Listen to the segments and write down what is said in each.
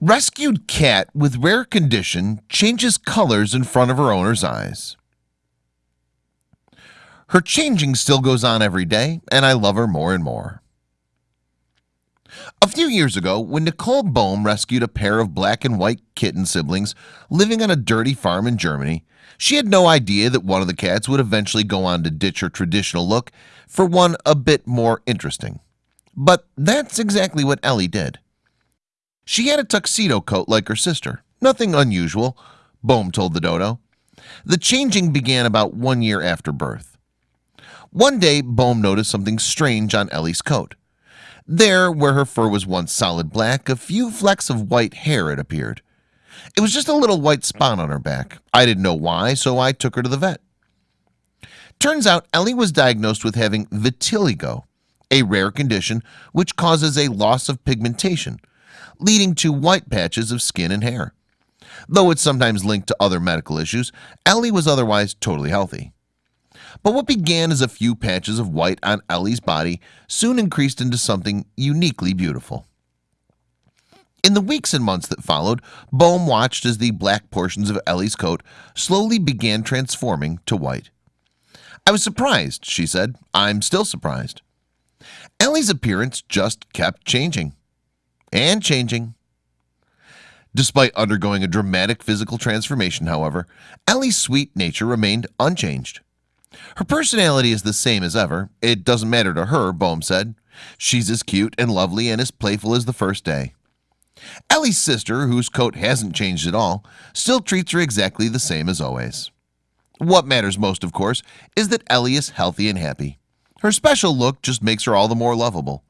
Rescued cat with rare condition changes colors in front of her owner's eyes. Her changing still goes on every day, and I love her more and more. A few years ago, when Nicole Bohm rescued a pair of black and white kitten siblings living on a dirty farm in Germany, she had no idea that one of the cats would eventually go on to ditch her traditional look for one a bit more interesting. But that's exactly what Ellie did. She had a tuxedo coat like her sister, nothing unusual, Bohm told the dodo. The changing began about one year after birth. One day, Bohm noticed something strange on Ellie's coat. There, where her fur was once solid black, a few flecks of white hair had appeared. It was just a little white spot on her back. I didn't know why, so I took her to the vet. Turns out Ellie was diagnosed with having vitiligo, a rare condition which causes a loss of pigmentation, leading to white patches of skin and hair. Though it's sometimes linked to other medical issues, Ellie was otherwise totally healthy. But what began as a few patches of white on Ellie's body soon increased into something uniquely beautiful. In the weeks and months that followed, Bohm watched as the black portions of Ellie's coat slowly began transforming to white. I was surprised, she said. I'm still surprised. Ellie's appearance just kept changing and changing. Despite undergoing a dramatic physical transformation, however, Ellie's sweet nature remained unchanged. Her personality is the same as ever. It doesn't matter to her, Bohm said. She's as cute and lovely and as playful as the first day. Ellie's sister, whose coat hasn't changed at all, still treats her exactly the same as always. What matters most, of course, is that Ellie is healthy and happy. Her special look just makes her all the more lovable,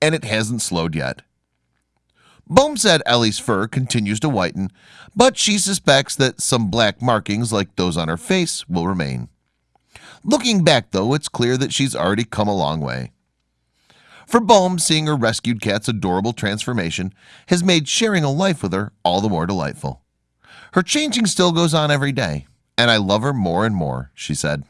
and it hasn't slowed yet. Bohm said Ellie's fur continues to whiten, but she suspects that some black markings like those on her face will remain. Looking back though, it's clear that she's already come a long way. For Bohm, seeing her rescued cat's adorable transformation has made sharing a life with her all the more delightful. Her changing still goes on every day, and I love her more and more, she said.